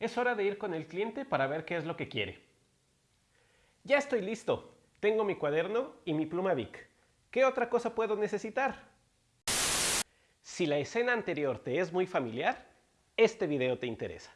Es hora de ir con el cliente para ver qué es lo que quiere. Ya estoy listo. Tengo mi cuaderno y mi pluma Bic. ¿Qué otra cosa puedo necesitar? Si la escena anterior te es muy familiar, este video te interesa.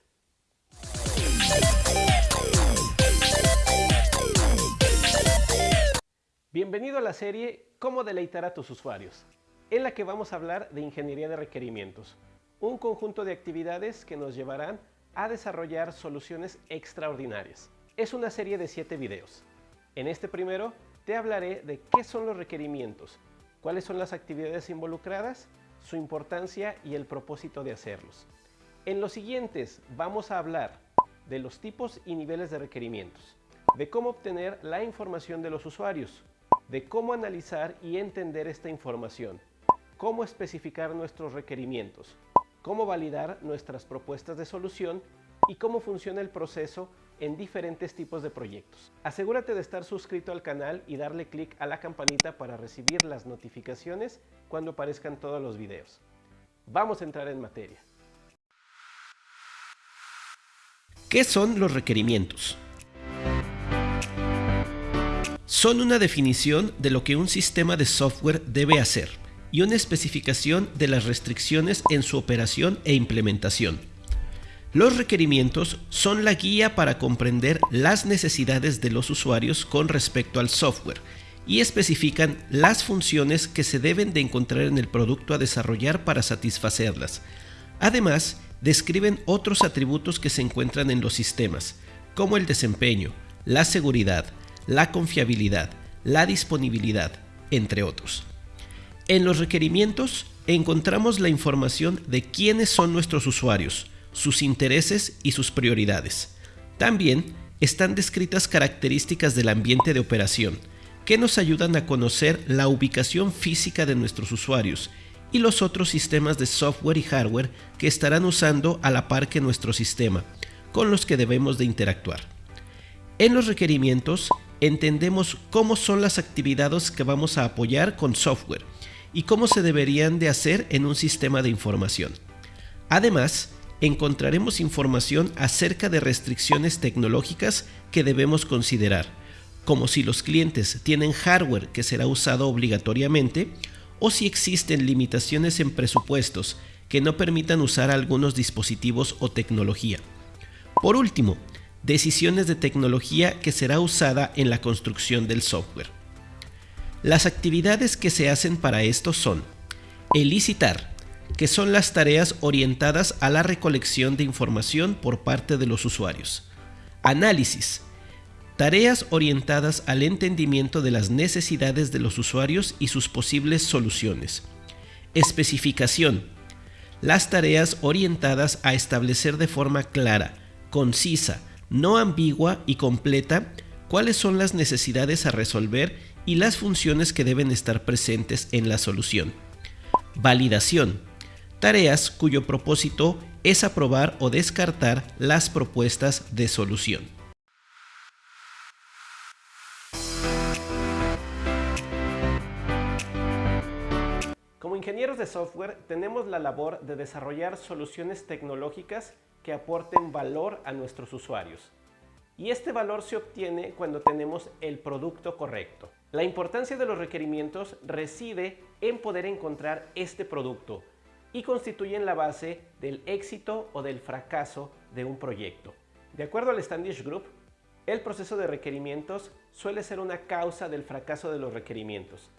Bienvenido a la serie Cómo deleitar a tus usuarios, en la que vamos a hablar de ingeniería de requerimientos, un conjunto de actividades que nos llevarán a desarrollar soluciones extraordinarias. Es una serie de 7 videos. En este primero te hablaré de qué son los requerimientos, cuáles son las actividades involucradas, su importancia y el propósito de hacerlos. En los siguientes vamos a hablar de los tipos y niveles de requerimientos, de cómo obtener la información de los usuarios, de cómo analizar y entender esta información, cómo especificar nuestros requerimientos, cómo validar nuestras propuestas de solución y cómo funciona el proceso en diferentes tipos de proyectos. Asegúrate de estar suscrito al canal y darle clic a la campanita para recibir las notificaciones cuando aparezcan todos los videos. Vamos a entrar en materia. ¿Qué son los requerimientos? Son una definición de lo que un sistema de software debe hacer y una especificación de las restricciones en su operación e implementación. Los requerimientos son la guía para comprender las necesidades de los usuarios con respecto al software y especifican las funciones que se deben de encontrar en el producto a desarrollar para satisfacerlas. Además, describen otros atributos que se encuentran en los sistemas, como el desempeño, la seguridad, la confiabilidad, la disponibilidad, entre otros. En los requerimientos encontramos la información de quiénes son nuestros usuarios, sus intereses y sus prioridades. También están descritas características del ambiente de operación, que nos ayudan a conocer la ubicación física de nuestros usuarios y los otros sistemas de software y hardware que estarán usando a la par que nuestro sistema, con los que debemos de interactuar. En los requerimientos entendemos cómo son las actividades que vamos a apoyar con software y cómo se deberían de hacer en un sistema de información. Además, encontraremos información acerca de restricciones tecnológicas que debemos considerar, como si los clientes tienen hardware que será usado obligatoriamente o si existen limitaciones en presupuestos que no permitan usar algunos dispositivos o tecnología. Por último, decisiones de tecnología que será usada en la construcción del software. Las actividades que se hacen para esto son elicitar, que son las tareas orientadas a la recolección de información por parte de los usuarios. Análisis, tareas orientadas al entendimiento de las necesidades de los usuarios y sus posibles soluciones. Especificación, las tareas orientadas a establecer de forma clara, concisa, no ambigua y completa cuáles son las necesidades a resolver y las funciones que deben estar presentes en la solución. Validación. Tareas cuyo propósito es aprobar o descartar las propuestas de solución. Como ingenieros de software tenemos la labor de desarrollar soluciones tecnológicas que aporten valor a nuestros usuarios. Y este valor se obtiene cuando tenemos el producto correcto. La importancia de los requerimientos reside en poder encontrar este producto y constituyen la base del éxito o del fracaso de un proyecto. De acuerdo al Standish Group, el proceso de requerimientos suele ser una causa del fracaso de los requerimientos,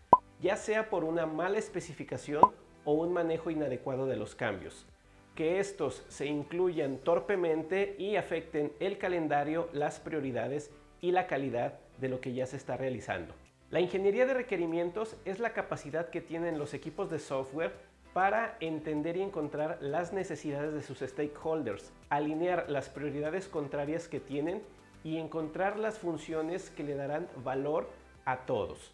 ya sea por una mala especificación o un manejo inadecuado de los cambios. Que estos se incluyan torpemente y afecten el calendario, las prioridades y la calidad de lo que ya se está realizando. La ingeniería de requerimientos es la capacidad que tienen los equipos de software para entender y encontrar las necesidades de sus stakeholders, alinear las prioridades contrarias que tienen y encontrar las funciones que le darán valor a todos.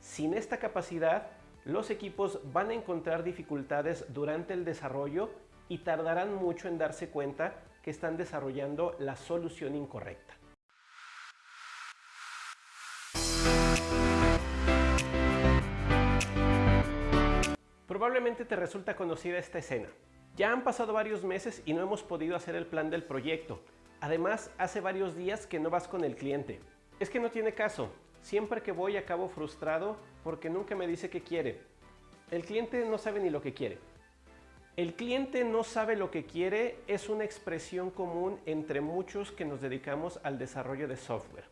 Sin esta capacidad, los equipos van a encontrar dificultades durante el desarrollo y tardarán mucho en darse cuenta que están desarrollando la solución incorrecta. Probablemente te resulta conocida esta escena. Ya han pasado varios meses y no hemos podido hacer el plan del proyecto. Además, hace varios días que no vas con el cliente. Es que no tiene caso. Siempre que voy acabo frustrado porque nunca me dice qué quiere. El cliente no sabe ni lo que quiere. El cliente no sabe lo que quiere es una expresión común entre muchos que nos dedicamos al desarrollo de software.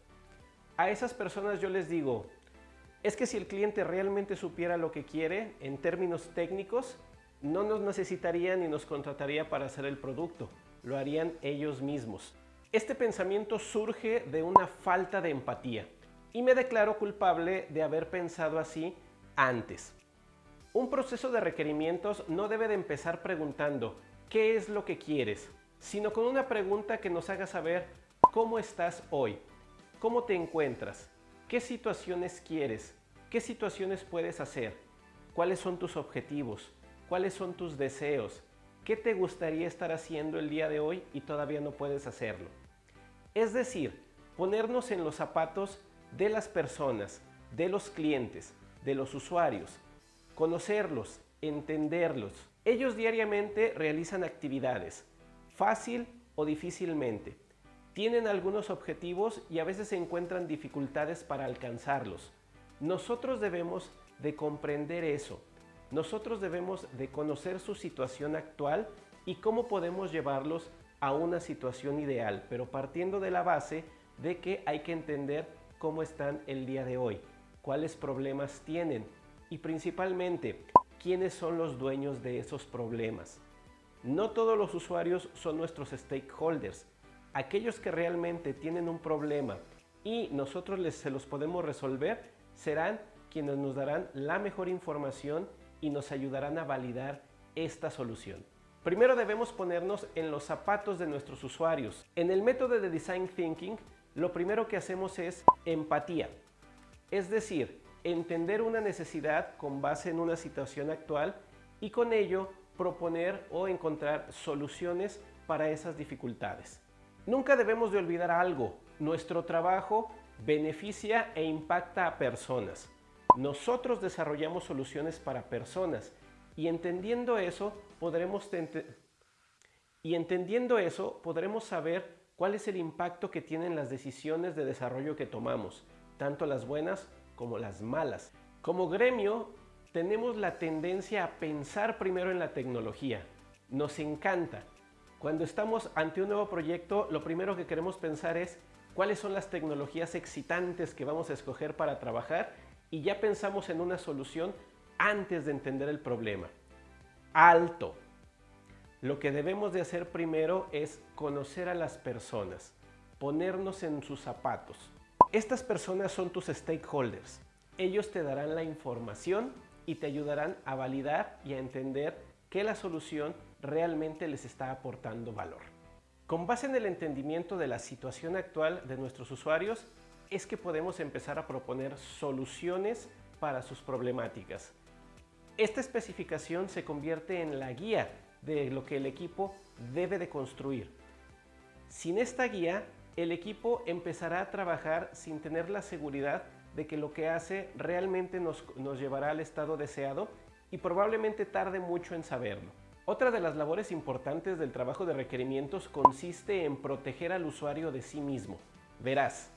A esas personas yo les digo, es que si el cliente realmente supiera lo que quiere en términos técnicos, no nos necesitaría ni nos contrataría para hacer el producto, lo harían ellos mismos. Este pensamiento surge de una falta de empatía y me declaro culpable de haber pensado así antes. Un proceso de requerimientos no debe de empezar preguntando ¿qué es lo que quieres? sino con una pregunta que nos haga saber ¿cómo estás hoy? ¿Cómo te encuentras? ¿Qué situaciones quieres? ¿Qué situaciones puedes hacer? ¿Cuáles son tus objetivos? ¿Cuáles son tus deseos? ¿Qué te gustaría estar haciendo el día de hoy y todavía no puedes hacerlo? Es decir, ponernos en los zapatos de las personas, de los clientes, de los usuarios, conocerlos, entenderlos. Ellos diariamente realizan actividades, fácil o difícilmente. Tienen algunos objetivos y a veces se encuentran dificultades para alcanzarlos. Nosotros debemos de comprender eso. Nosotros debemos de conocer su situación actual y cómo podemos llevarlos a una situación ideal, pero partiendo de la base de que hay que entender cómo están el día de hoy, cuáles problemas tienen, y principalmente quiénes son los dueños de esos problemas. No todos los usuarios son nuestros stakeholders. Aquellos que realmente tienen un problema y nosotros les, se los podemos resolver serán quienes nos darán la mejor información y nos ayudarán a validar esta solución. Primero debemos ponernos en los zapatos de nuestros usuarios. En el método de Design Thinking, lo primero que hacemos es empatía. Es decir, entender una necesidad con base en una situación actual y con ello proponer o encontrar soluciones para esas dificultades. Nunca debemos de olvidar algo, nuestro trabajo beneficia e impacta a personas. Nosotros desarrollamos soluciones para personas y entendiendo eso podremos y entendiendo eso podremos saber cuál es el impacto que tienen las decisiones de desarrollo que tomamos, tanto las buenas como las malas. Como gremio, tenemos la tendencia a pensar primero en la tecnología. Nos encanta. Cuando estamos ante un nuevo proyecto, lo primero que queremos pensar es cuáles son las tecnologías excitantes que vamos a escoger para trabajar y ya pensamos en una solución antes de entender el problema. Alto. Lo que debemos de hacer primero es conocer a las personas, ponernos en sus zapatos. Estas personas son tus stakeholders. Ellos te darán la información y te ayudarán a validar y a entender que la solución realmente les está aportando valor. Con base en el entendimiento de la situación actual de nuestros usuarios, es que podemos empezar a proponer soluciones para sus problemáticas. Esta especificación se convierte en la guía de lo que el equipo debe de construir. Sin esta guía, el equipo empezará a trabajar sin tener la seguridad de que lo que hace realmente nos, nos llevará al estado deseado y probablemente tarde mucho en saberlo. Otra de las labores importantes del trabajo de requerimientos consiste en proteger al usuario de sí mismo. Verás,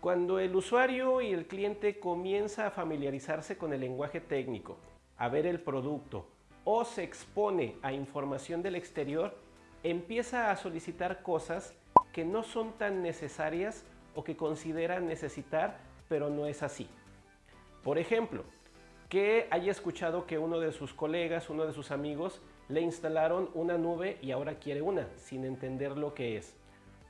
cuando el usuario y el cliente comienza a familiarizarse con el lenguaje técnico, a ver el producto o se expone a información del exterior, empieza a solicitar cosas que no son tan necesarias o que considera necesitar, pero no es así. Por ejemplo, que haya escuchado que uno de sus colegas, uno de sus amigos, le instalaron una nube y ahora quiere una, sin entender lo que es.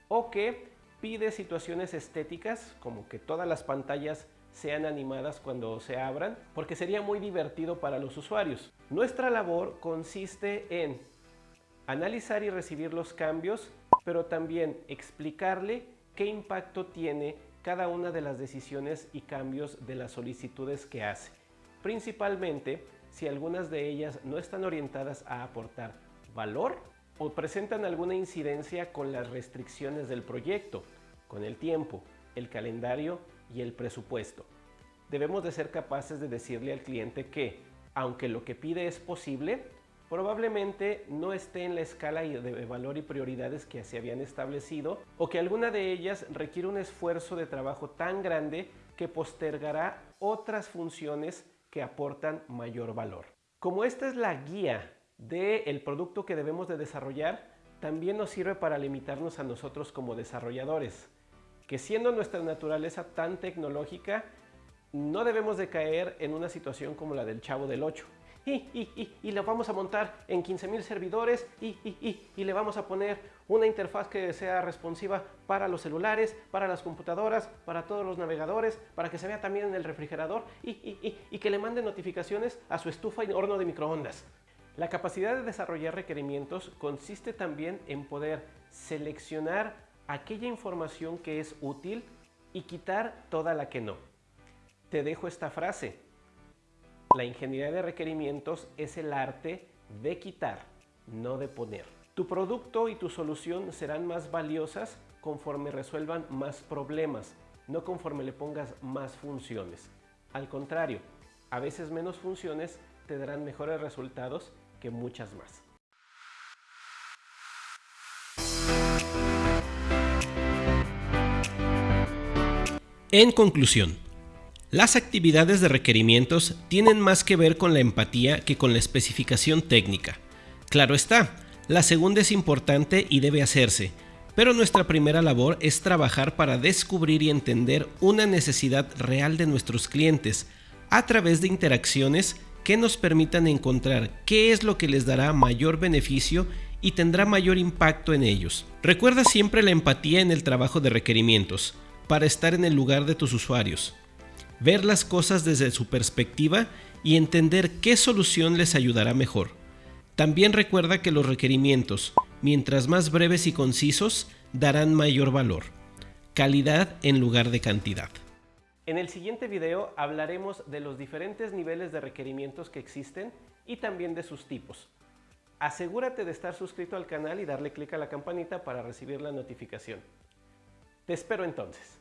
O que pide situaciones estéticas, como que todas las pantallas sean animadas cuando se abran, porque sería muy divertido para los usuarios. Nuestra labor consiste en analizar y recibir los cambios pero también explicarle qué impacto tiene cada una de las decisiones y cambios de las solicitudes que hace. Principalmente si algunas de ellas no están orientadas a aportar valor o presentan alguna incidencia con las restricciones del proyecto, con el tiempo, el calendario y el presupuesto. Debemos de ser capaces de decirle al cliente que, aunque lo que pide es posible, probablemente no esté en la escala de valor y prioridades que se habían establecido o que alguna de ellas requiere un esfuerzo de trabajo tan grande que postergará otras funciones que aportan mayor valor. Como esta es la guía del producto que debemos de desarrollar, también nos sirve para limitarnos a nosotros como desarrolladores, que siendo nuestra naturaleza tan tecnológica, no debemos de caer en una situación como la del Chavo del 8. Y, y, vamos a montar en 15.000 servidores y, y, le vamos a poner una interfaz que sea responsiva para los celulares, para las computadoras, para todos los navegadores, para que se vea también en el refrigerador y, que le mande notificaciones a su estufa y horno de microondas. La capacidad de desarrollar requerimientos consiste también en poder seleccionar aquella información que es útil y quitar toda la que no te dejo esta frase. La ingeniería de requerimientos es el arte de quitar, no de poner. Tu producto y tu solución serán más valiosas conforme resuelvan más problemas, no conforme le pongas más funciones. Al contrario, a veces menos funciones te darán mejores resultados que muchas más. En conclusión, las actividades de requerimientos tienen más que ver con la empatía que con la especificación técnica. Claro está, la segunda es importante y debe hacerse, pero nuestra primera labor es trabajar para descubrir y entender una necesidad real de nuestros clientes a través de interacciones que nos permitan encontrar qué es lo que les dará mayor beneficio y tendrá mayor impacto en ellos. Recuerda siempre la empatía en el trabajo de requerimientos, para estar en el lugar de tus usuarios ver las cosas desde su perspectiva y entender qué solución les ayudará mejor. También recuerda que los requerimientos, mientras más breves y concisos, darán mayor valor. Calidad en lugar de cantidad. En el siguiente video hablaremos de los diferentes niveles de requerimientos que existen y también de sus tipos. Asegúrate de estar suscrito al canal y darle clic a la campanita para recibir la notificación. Te espero entonces.